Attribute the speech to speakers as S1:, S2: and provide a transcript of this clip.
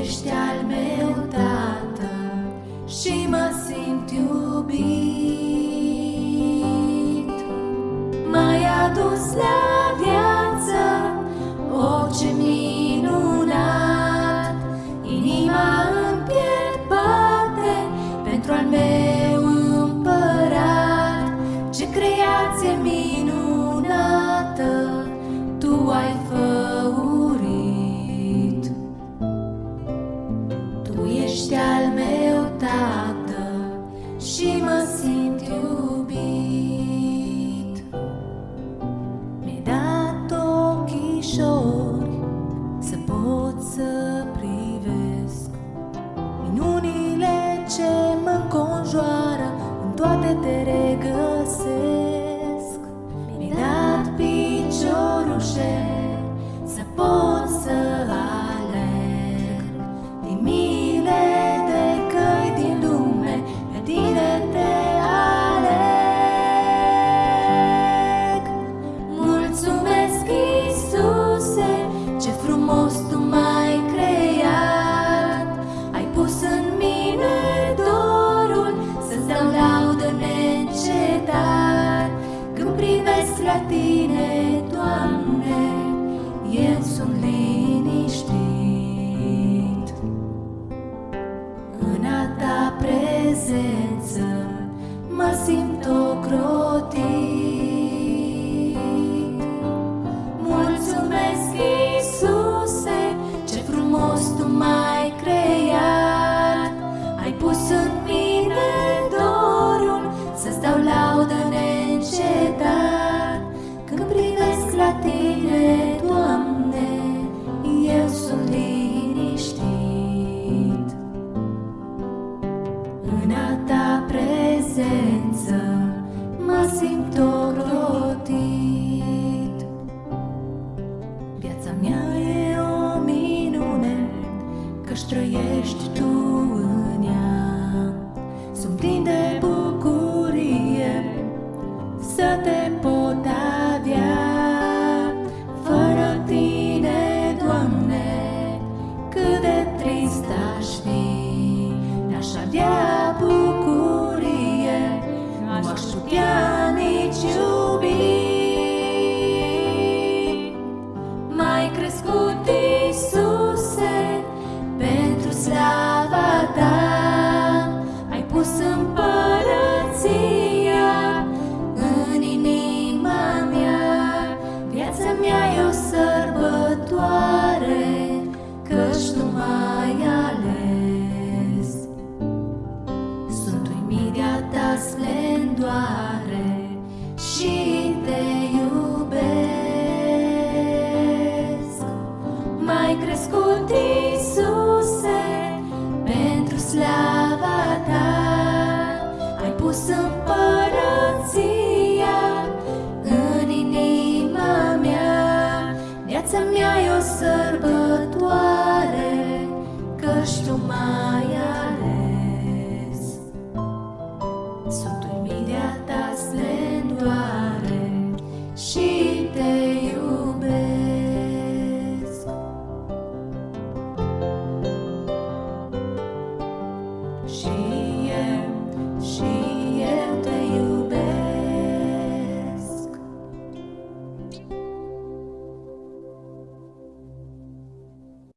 S1: ești al meu tată și mă simt iubit. M-ai adus la future. își trăiești tu. Doamne, și te iubesc. Mai crescut Iisuse, pentru slava ta, ai pus împărăția în inima mea. Viața mea e o sărbătoare, căci tu mai ales.